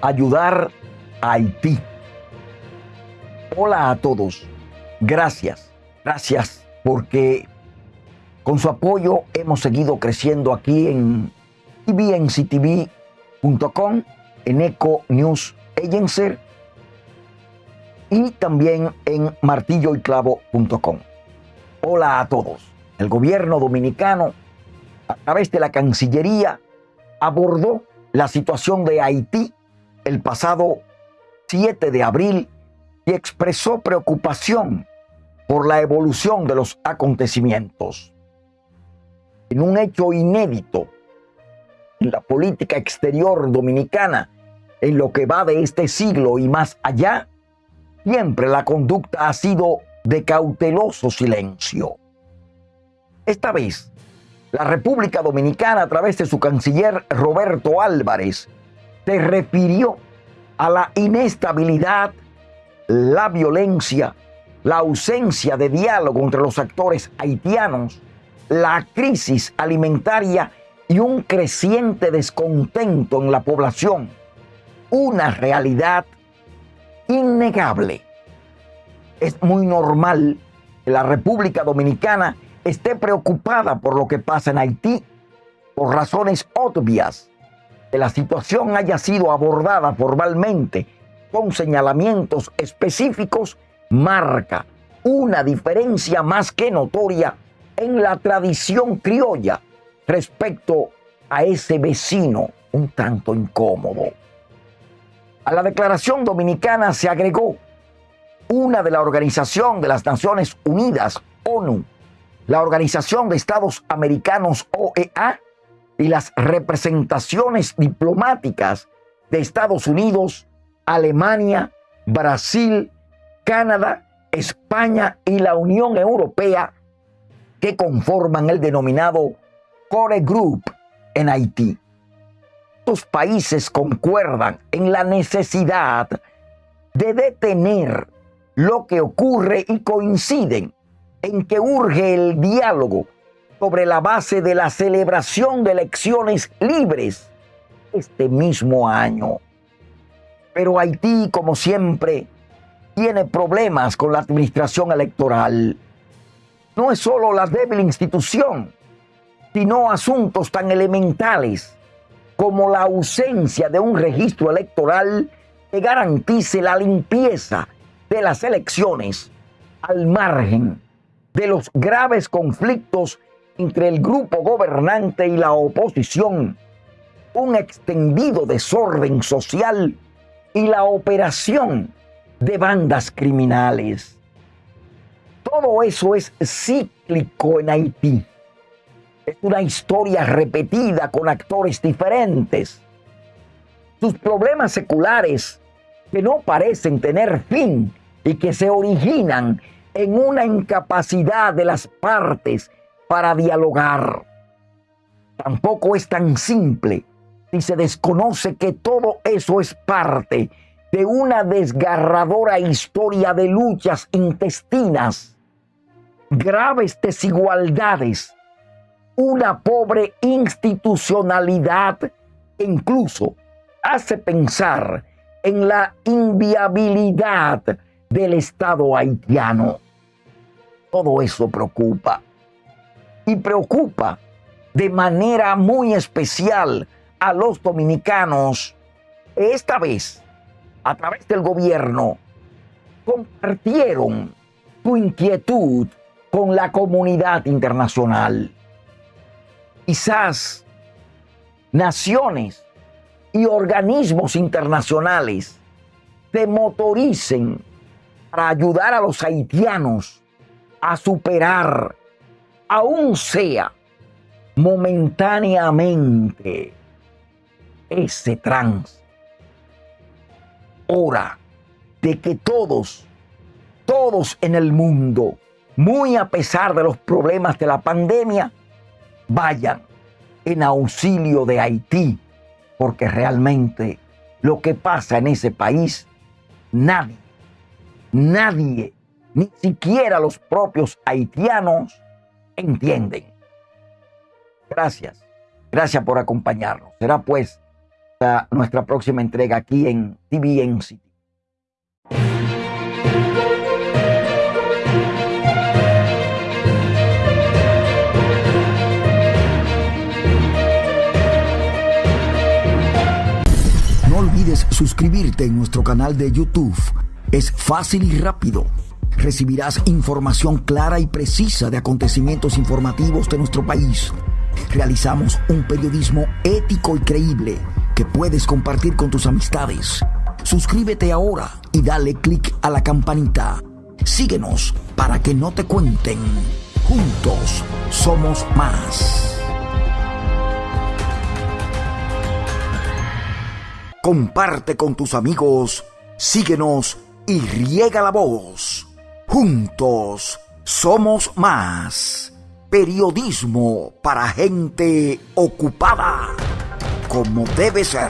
ayudar a Haití. Hola a todos. Gracias. Gracias porque con su apoyo hemos seguido creciendo aquí en tvnctv.com, en Eco News Agency y también en martilloyclavo.com. Hola a todos. El gobierno dominicano, a través de la Cancillería, abordó la situación de Haití el pasado 7 de abril y expresó preocupación por la evolución de los acontecimientos. En un hecho inédito en la política exterior dominicana, en lo que va de este siglo y más allá, siempre la conducta ha sido de cauteloso silencio. Esta vez, la República Dominicana, a través de su canciller Roberto Álvarez, se refirió a la inestabilidad, la violencia, la ausencia de diálogo entre los actores haitianos, la crisis alimentaria y un creciente descontento en la población. Una realidad innegable. Es muy normal que la República Dominicana esté preocupada por lo que pasa en Haití por razones obvias. Que la situación haya sido abordada formalmente con señalamientos específicos marca una diferencia más que notoria en la tradición criolla respecto a ese vecino un tanto incómodo. A la declaración dominicana se agregó una de la Organización de las Naciones Unidas, ONU, la Organización de Estados Americanos, OEA, y las representaciones diplomáticas de Estados Unidos, Alemania, Brasil, Canadá, España y la Unión Europea que conforman el denominado Core Group en Haití. Estos países concuerdan en la necesidad de detener lo que ocurre y coinciden en que urge el diálogo sobre la base de la celebración de elecciones libres este mismo año. Pero Haití, como siempre, tiene problemas con la administración electoral. No es solo la débil institución, sino asuntos tan elementales como la ausencia de un registro electoral que garantice la limpieza de las elecciones al margen de los graves conflictos entre el grupo gobernante y la oposición, un extendido desorden social y la operación de bandas criminales. Todo eso es cíclico en Haití. Es una historia repetida con actores diferentes. Sus problemas seculares que no parecen tener fin y que se originan en una incapacidad de las partes para dialogar. Tampoco es tan simple si se desconoce que todo eso es parte de una desgarradora historia de luchas intestinas, graves desigualdades, una pobre institucionalidad que incluso hace pensar en la inviabilidad del Estado haitiano. Todo eso preocupa. Y preocupa de manera muy especial a los dominicanos. Esta vez, a través del gobierno, compartieron su inquietud con la comunidad internacional. Quizás naciones y organismos internacionales se motoricen para ayudar a los haitianos a superar, aún sea momentáneamente, ese trance. Hora de que todos, todos en el mundo, muy a pesar de los problemas de la pandemia, vayan en auxilio de Haití, porque realmente lo que pasa en ese país, nadie nadie, ni siquiera los propios haitianos, entienden. Gracias, gracias por acompañarnos. Será pues nuestra próxima entrega aquí en TVN. No olvides suscribirte en nuestro canal de YouTube. Es fácil y rápido. Recibirás información clara y precisa de acontecimientos informativos de nuestro país. Realizamos un periodismo ético y creíble que puedes compartir con tus amistades. Suscríbete ahora y dale clic a la campanita. Síguenos para que no te cuenten. Juntos somos más. Comparte con tus amigos, síguenos y riega la voz. Juntos somos más. Periodismo para gente ocupada, como debe ser.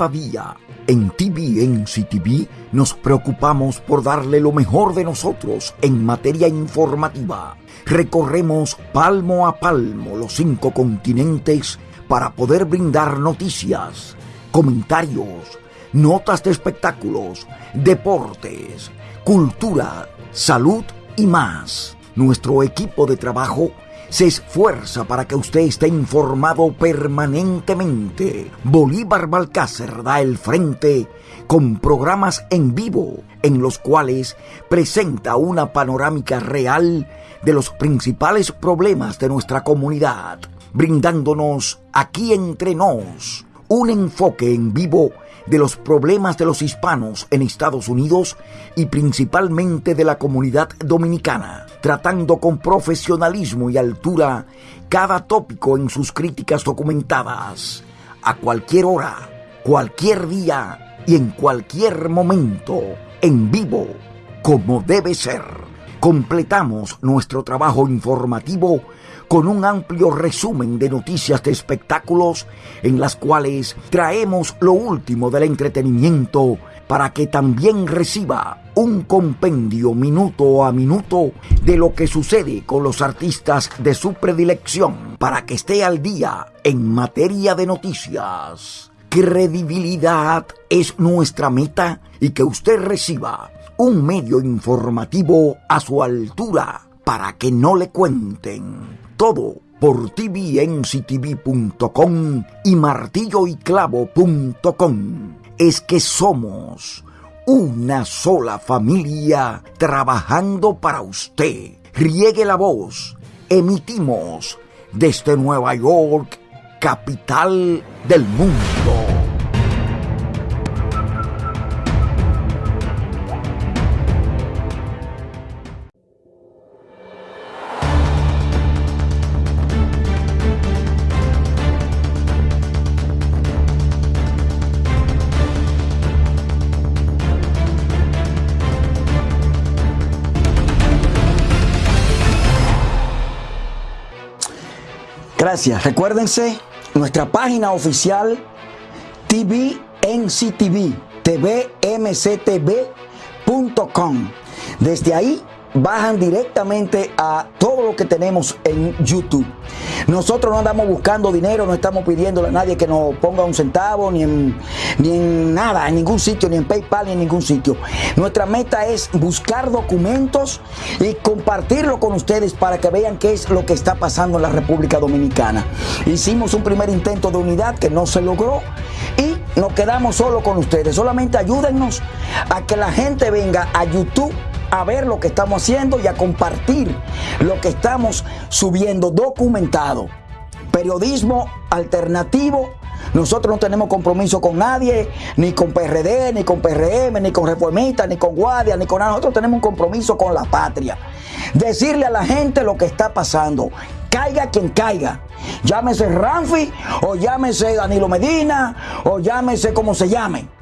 Cada día en TVN CTV nos preocupamos por darle lo mejor de nosotros en materia informativa. Recorremos palmo a palmo los cinco continentes para poder brindar noticias, comentarios, notas de espectáculos, deportes, cultura, salud y más. Nuestro equipo de trabajo se esfuerza para que usted esté informado permanentemente. Bolívar Balcácer da el frente con programas en vivo en los cuales presenta una panorámica real de los principales problemas de nuestra comunidad, brindándonos aquí entre nos un enfoque en vivo de los problemas de los hispanos en Estados Unidos y principalmente de la comunidad dominicana, tratando con profesionalismo y altura cada tópico en sus críticas documentadas, a cualquier hora, cualquier día y en cualquier momento, en vivo, como debe ser. Completamos nuestro trabajo informativo con un amplio resumen de noticias de espectáculos en las cuales traemos lo último del entretenimiento para que también reciba un compendio minuto a minuto de lo que sucede con los artistas de su predilección para que esté al día en materia de noticias. Credibilidad es nuestra meta y que usted reciba un medio informativo a su altura para que no le cuenten todo por tvnctv.com y martilloyclavo.com. Es que somos una sola familia trabajando para usted. Riegue la voz. Emitimos desde Nueva York, capital del mundo. Recuérdense nuestra página oficial TVNCTV, tvmctv.com. Desde ahí bajan directamente a todo lo que tenemos en YouTube. Nosotros no andamos buscando dinero, no estamos pidiéndole a nadie que nos ponga un centavo, ni en, ni en nada, en ningún sitio, ni en PayPal, ni en ningún sitio. Nuestra meta es buscar documentos y compartirlo con ustedes para que vean qué es lo que está pasando en la República Dominicana. Hicimos un primer intento de unidad que no se logró y nos quedamos solo con ustedes. Solamente ayúdennos a que la gente venga a YouTube a ver lo que estamos haciendo y a compartir lo que estamos subiendo documentado. Periodismo alternativo. Nosotros no tenemos compromiso con nadie, ni con PRD, ni con PRM, ni con Reformistas, ni con Guardia, ni con nada. Nosotros tenemos un compromiso con la patria. Decirle a la gente lo que está pasando. Caiga quien caiga. Llámese Ramfi, o llámese Danilo Medina, o llámese como se llame